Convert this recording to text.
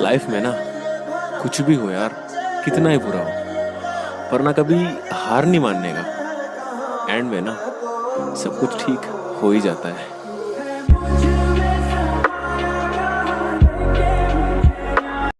Life में ना, कुछ भी हो यार, कितना ही बुरा हो। पर ना कभी हार नहीं मानने का। एंड में ना, सब कुछ ठीक हो ही जाता है।